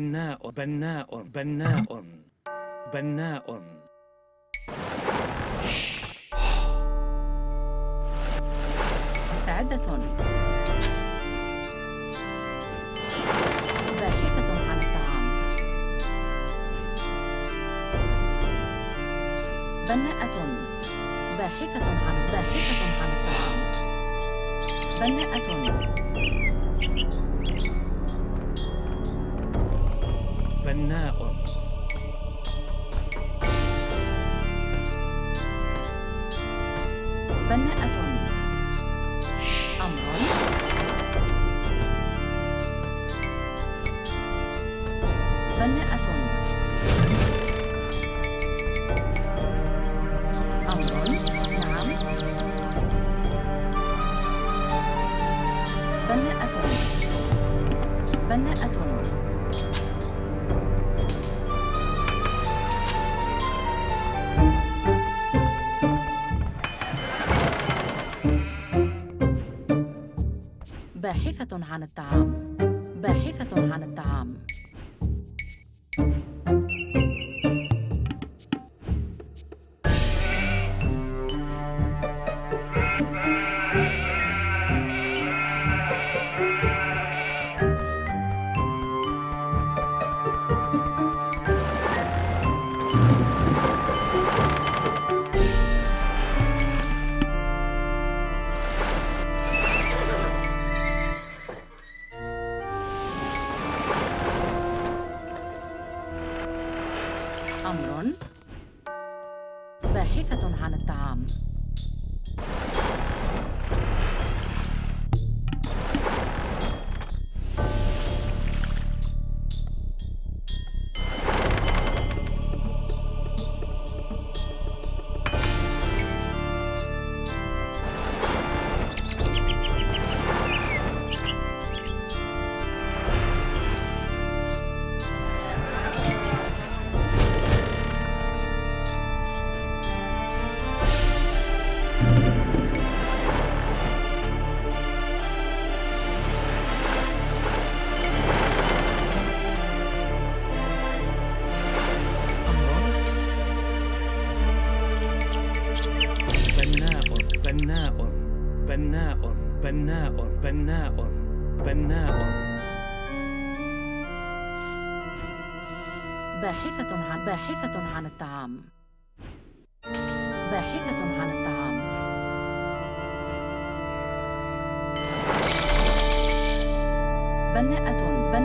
بناء بناء بناء بناء مستعدة باحثة عن الطعام بناءة باحثة عن باحثة عن الطعام بناءة باحثة عن الطعام. باحثة عن الطعام.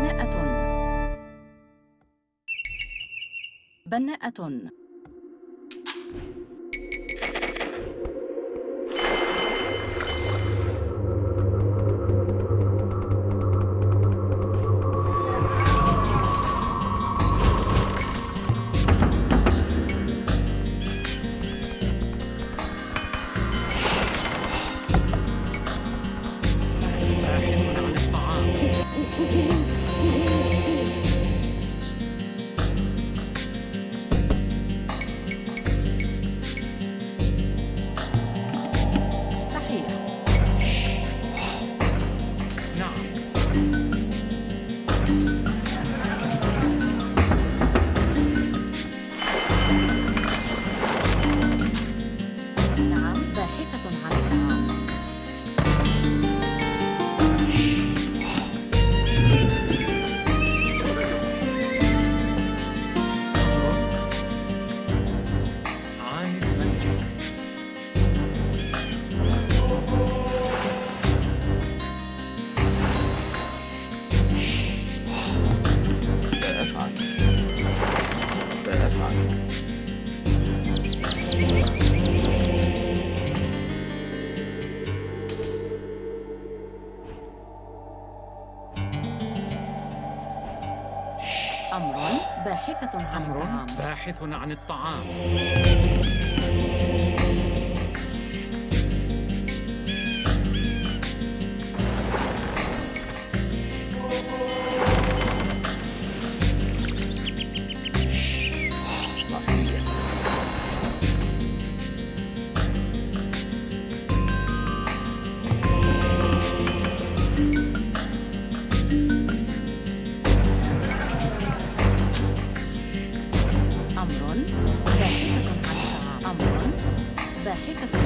بناءة. بناءة. باحث عن الطعام. باحثة عن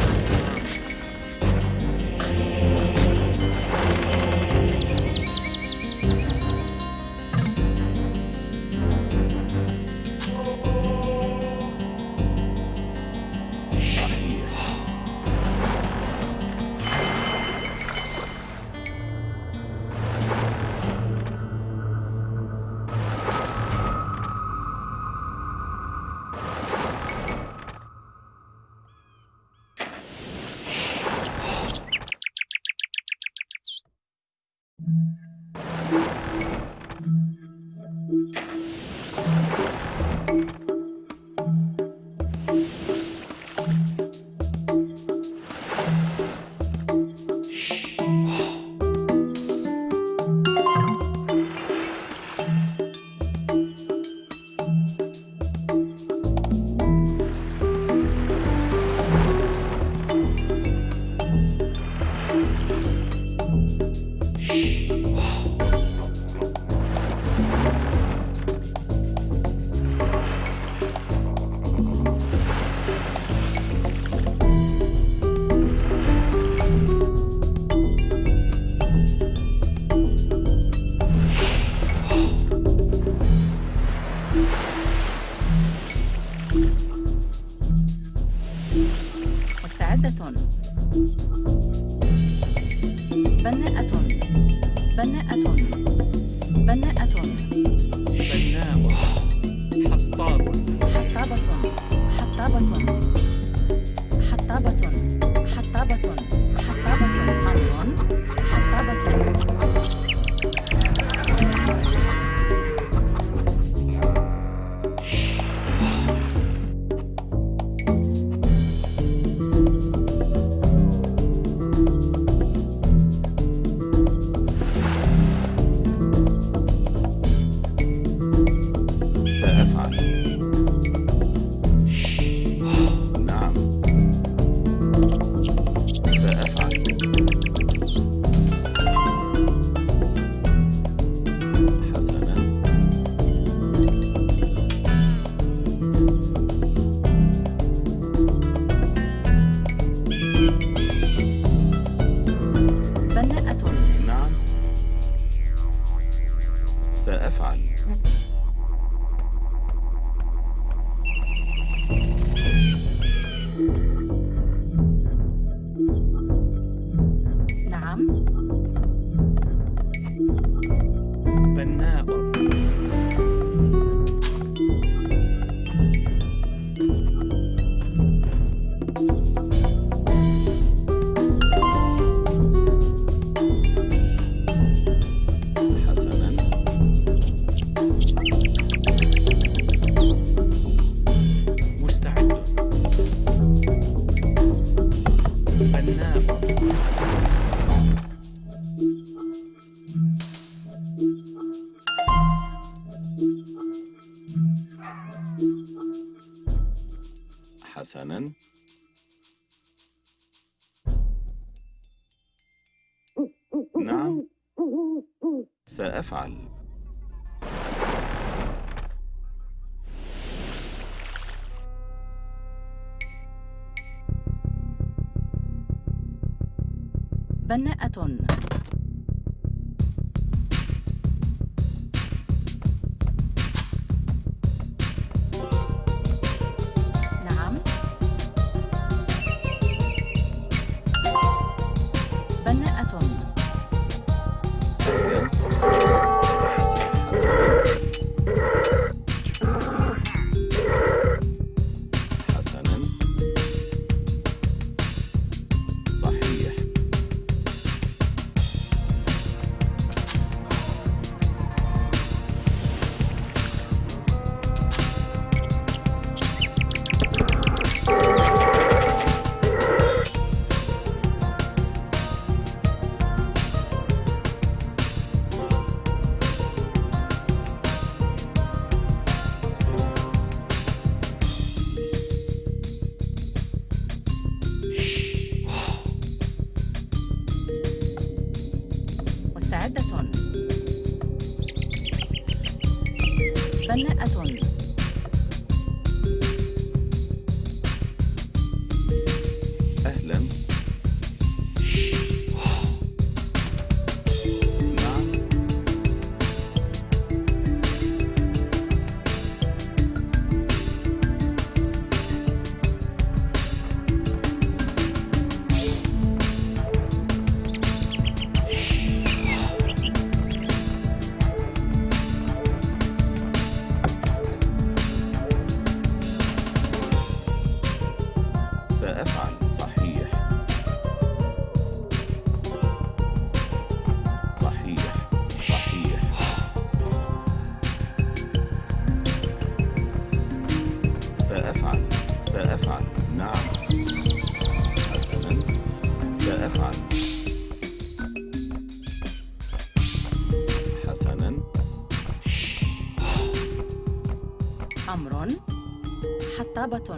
سأفعل بناءة. أمر حطابة.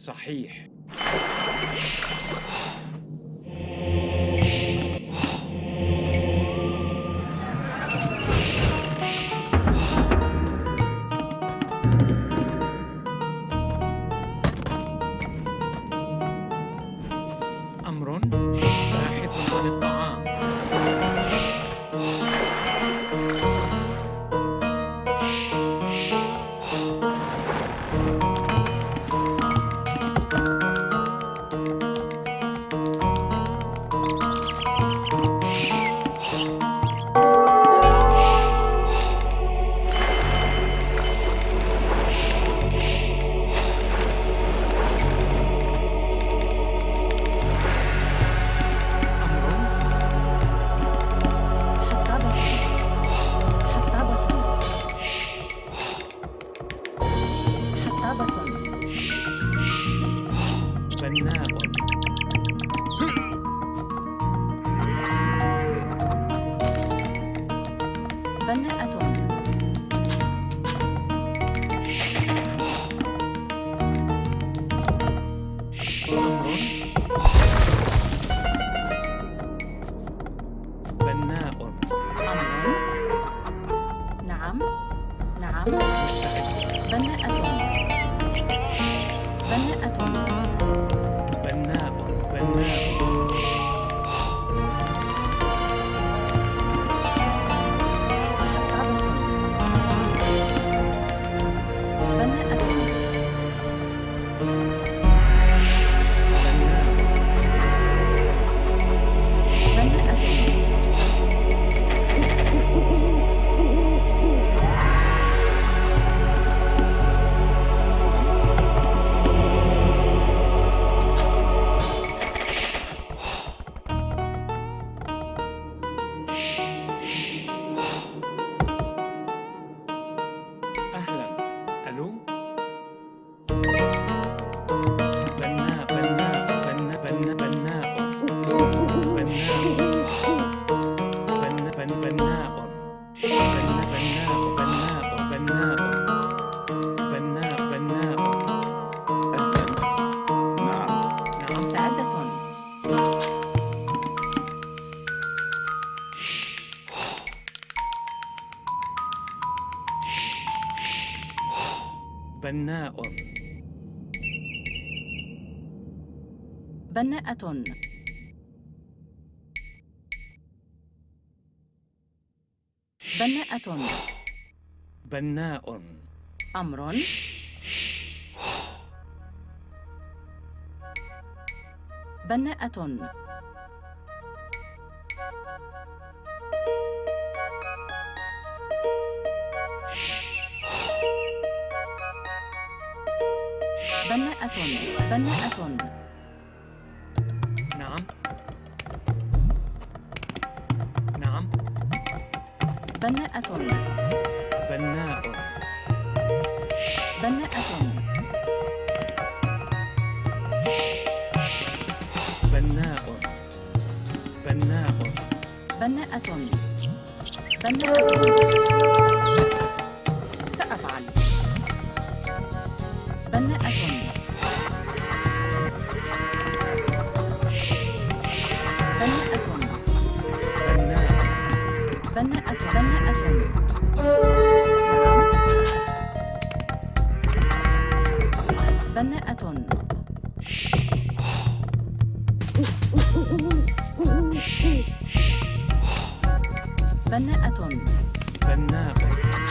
صحيح. بناءة بناءة بناء. أمر. بناءة بناءة بناءة بناءة بناء بناءة بناء بناء بناءة بناءة بناءة بناءة بناءة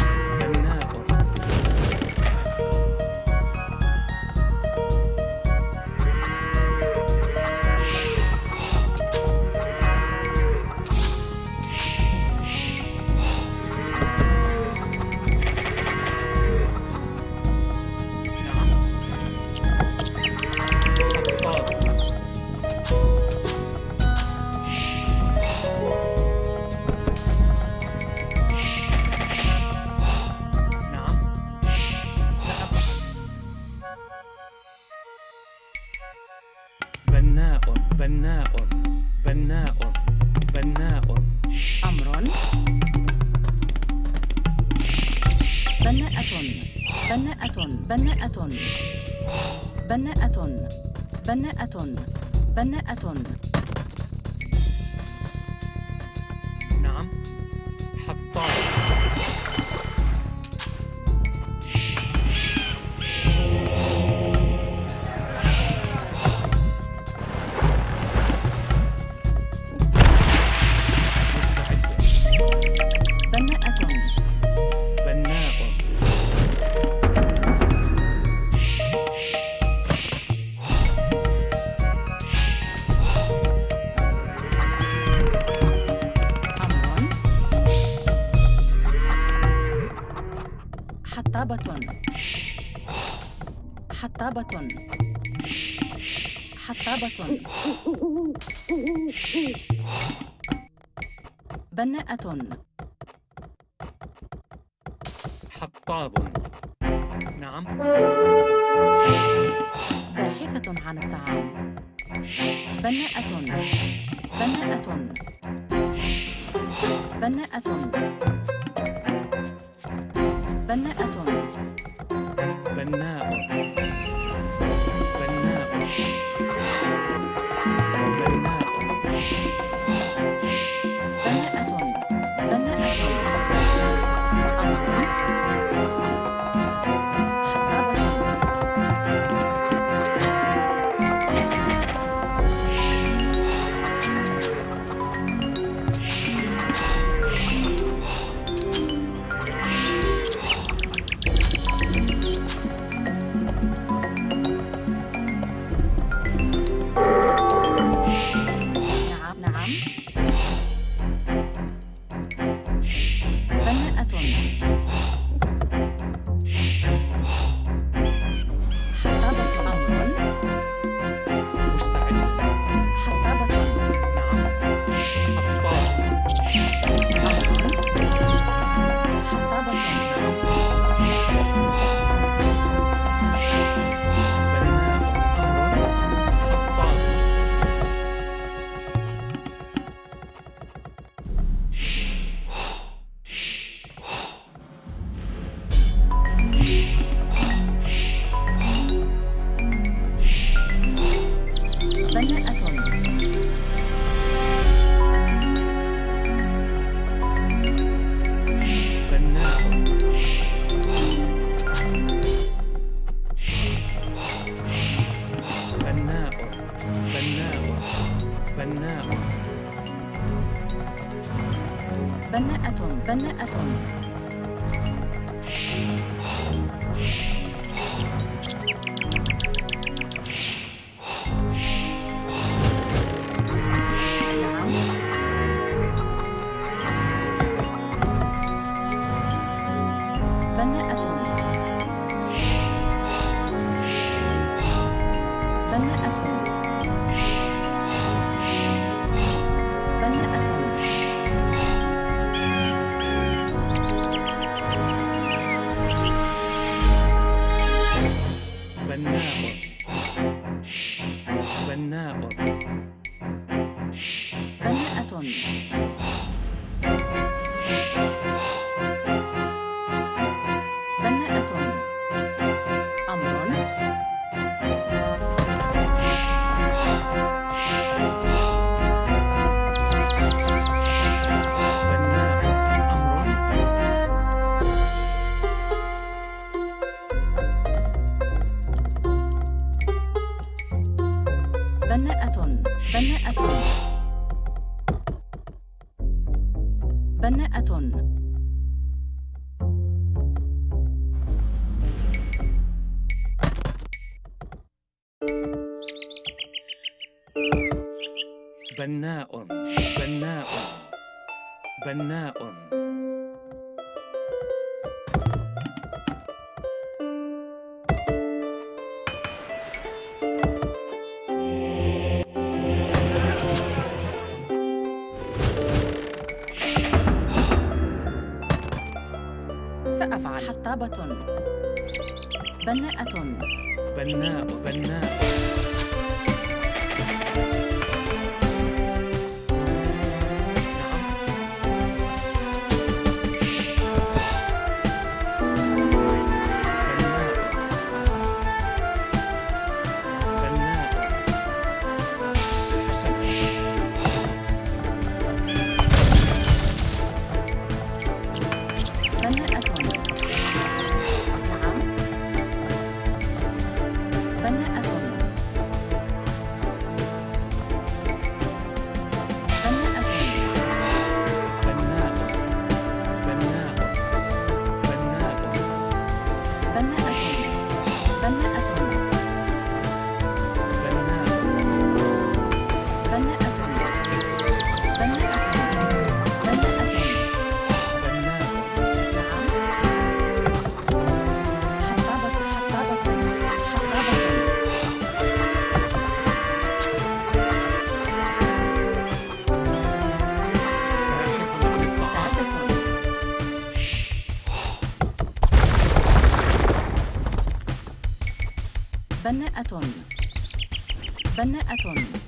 حطابة حطابة بناءة. حطاب. نعم. باحثة عن الطعام. بناءة. بناءة. بناءة. بناءة. بناء. Bye. attendre, attendre, attendre. حطابة بناءة. بناء بناء. بناءة بناءة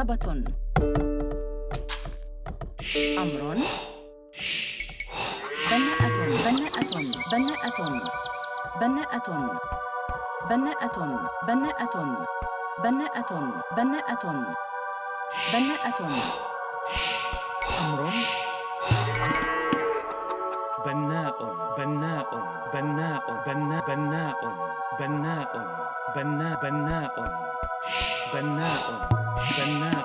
حطابة أمر. بناءة. بناءة. بناءة. بناءة. بناءة. بناءة. بناءة. بناءة. بناءة. أمر. بناء. بناء. بناء. بناء. بناء. بناء. بناء. بناء. banana, banana.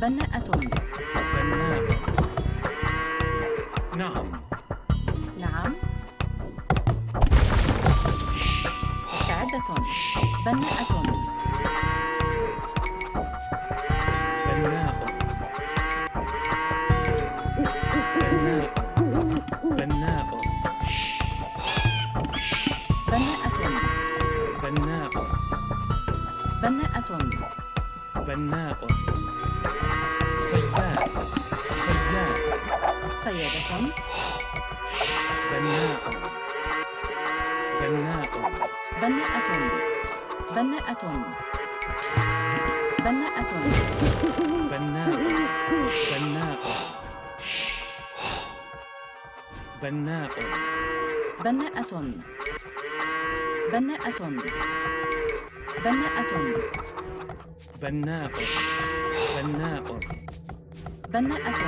بناءة بناءة نعم. نعم سعدة بناءة. بناء بناء. بناءة بناءة بناءة بناء. بناء. بناء. بناءة بناءة بناءة بناء. بناء بناءة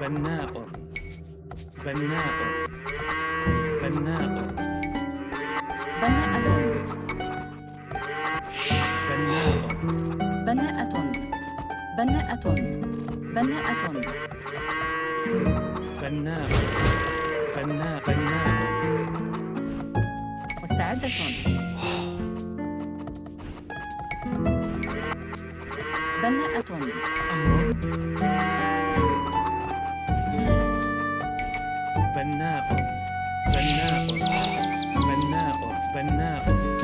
بناء. بناء بناء بناءة بناء بناءة بناءة بناءة بناء بناء بناء مستعدة بناءة أمر بناء بناء بناء بناء. أمر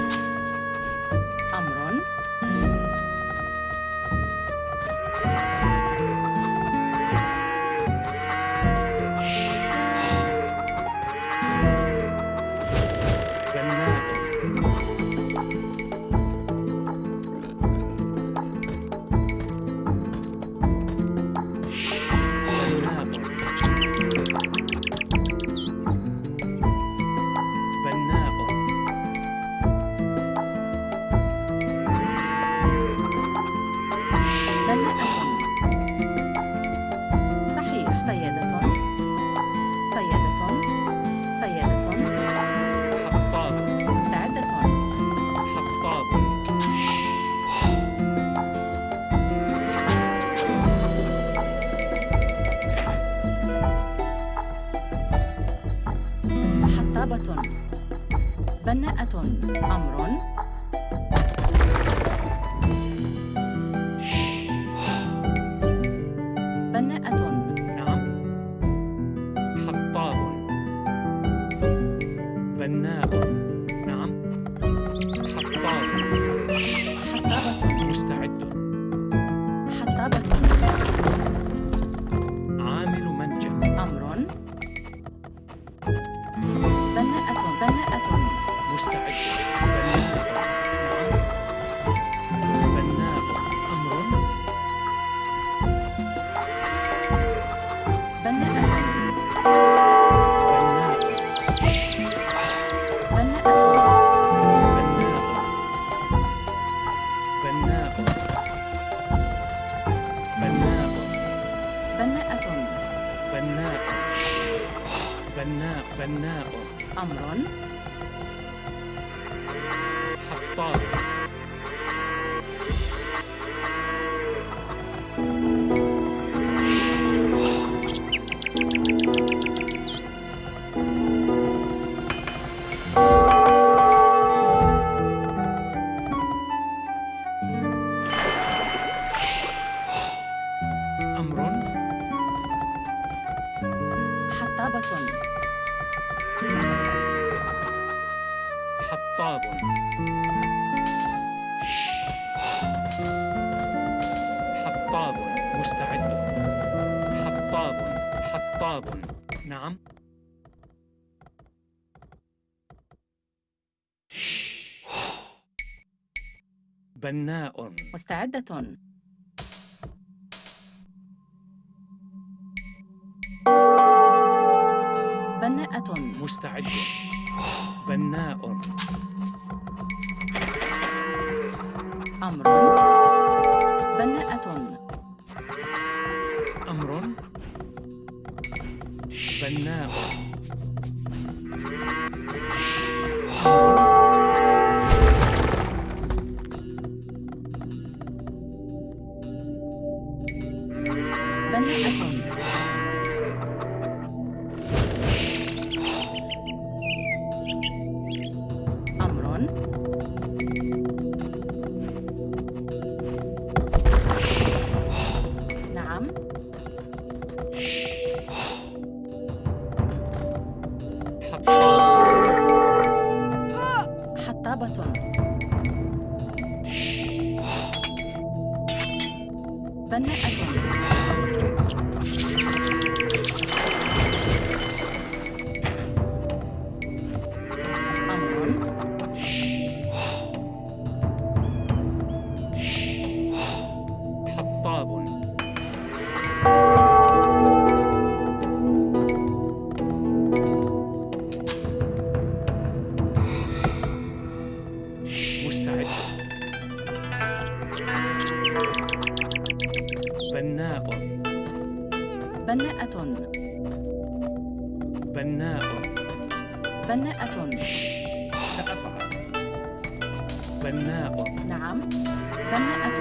بناء. مستعدة. بناءة. مستعد. بناء. أمر. بناءة. أمر. بناء. بناءة. بناء. بناءة. سأفعل بناء. نعم. بناءة.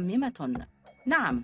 مصممة نعم.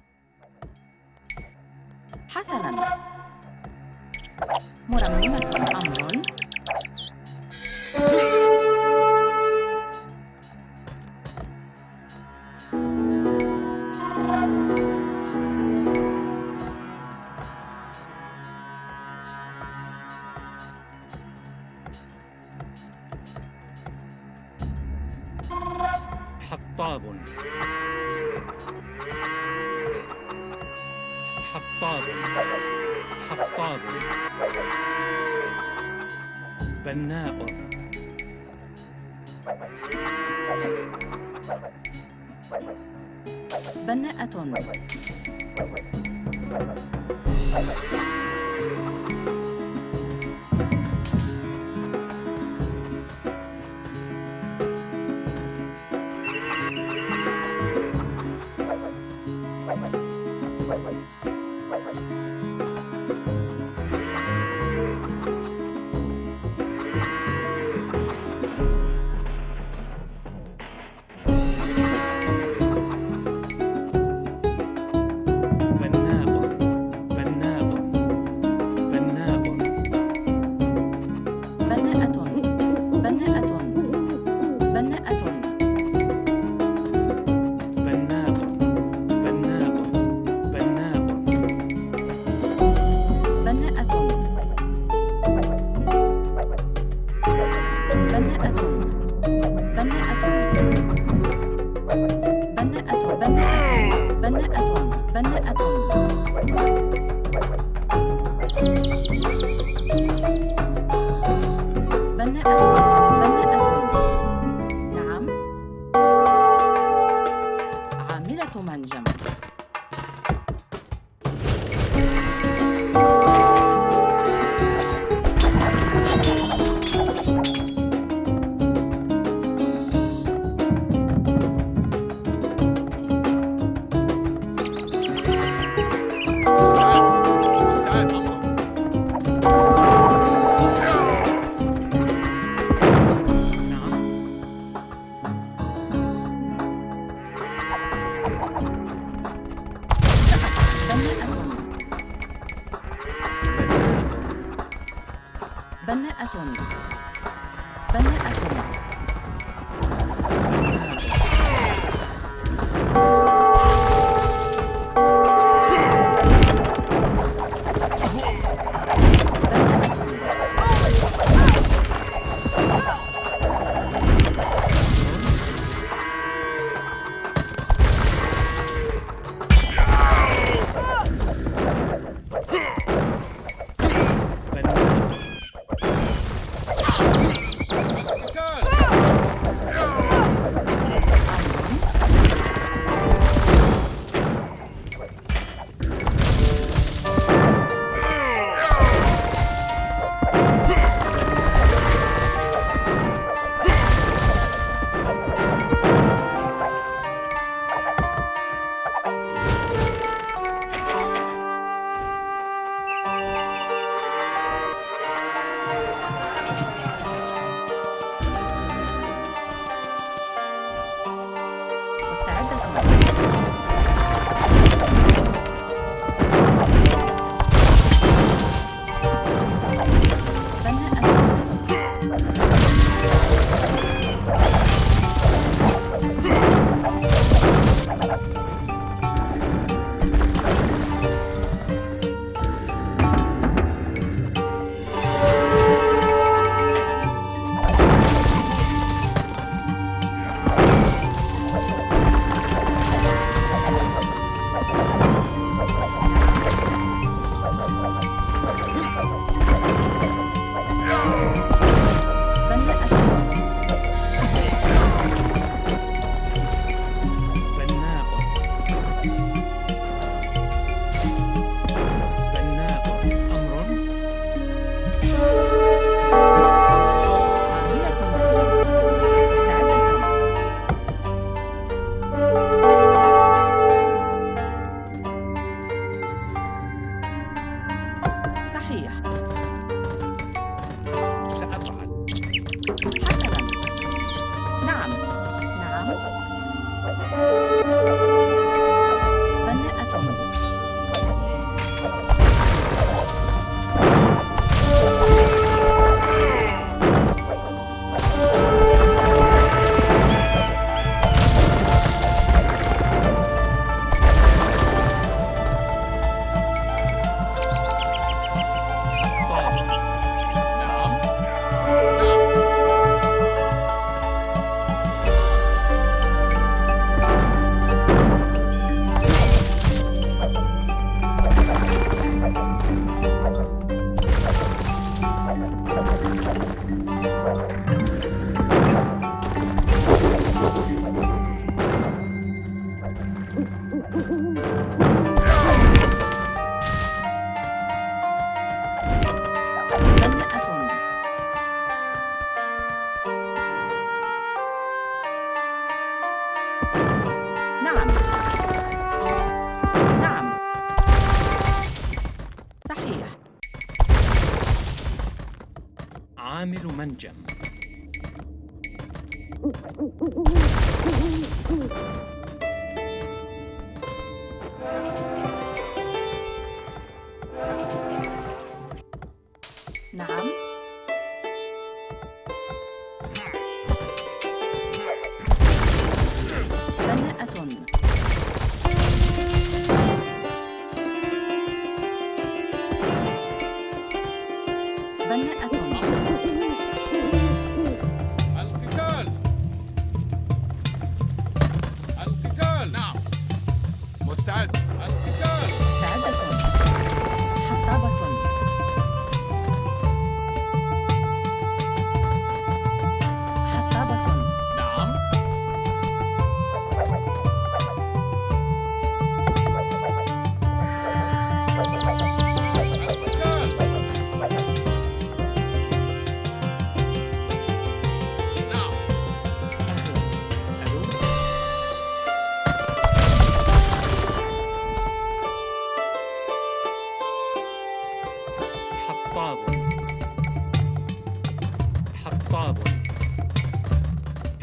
حطاب.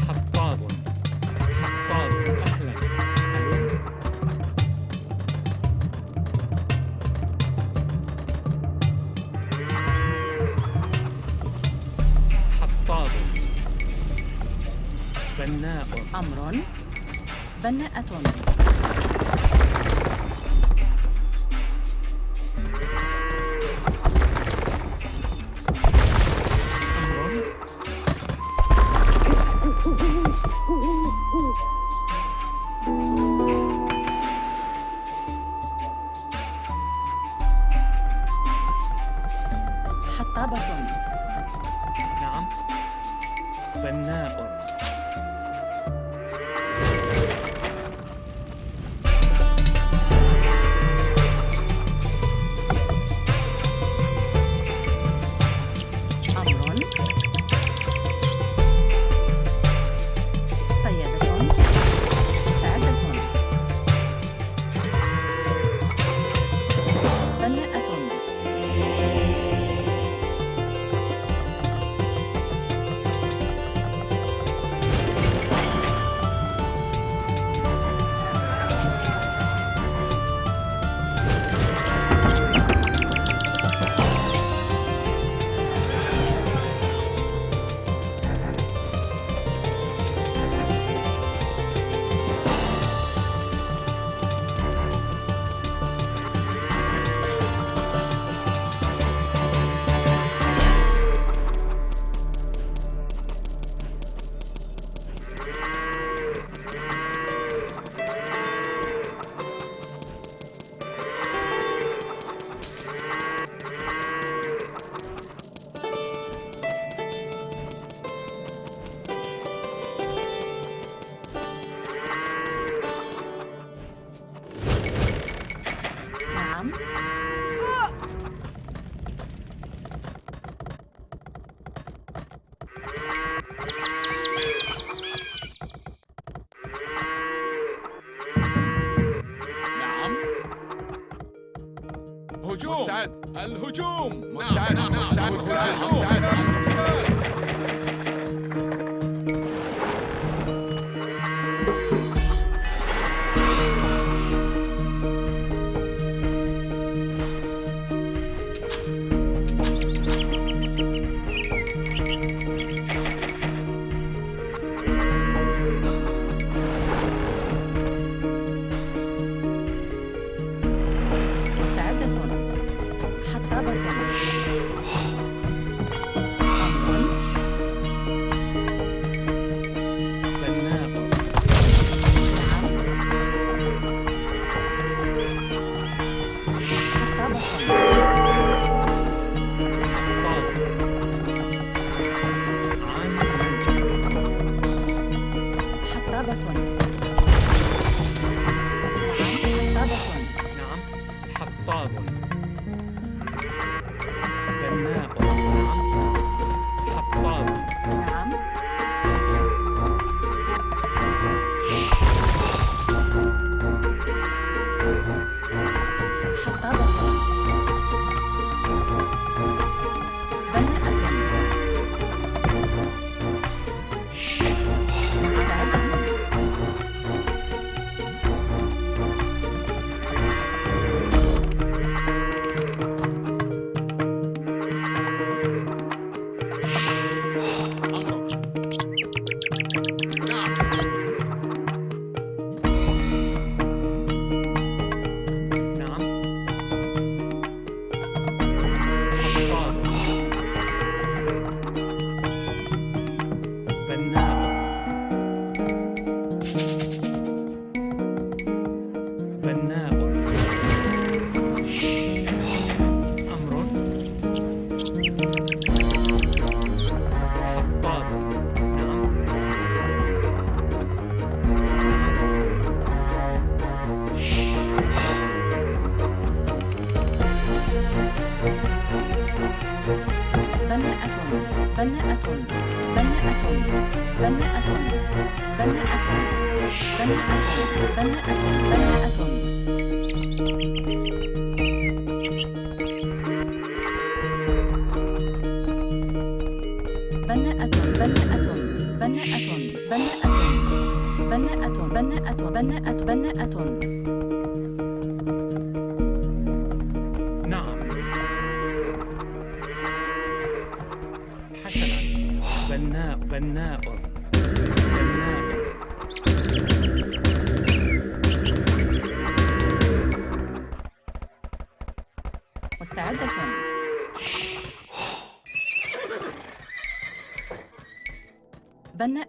حطاب. حطاب. أهلا. حطاب. بناء. أمر. بناءة.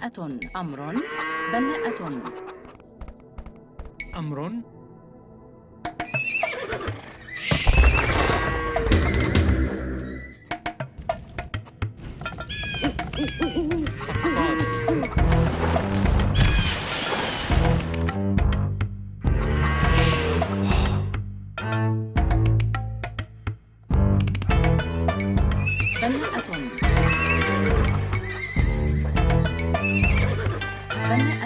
بناءة أمر. بناءة. one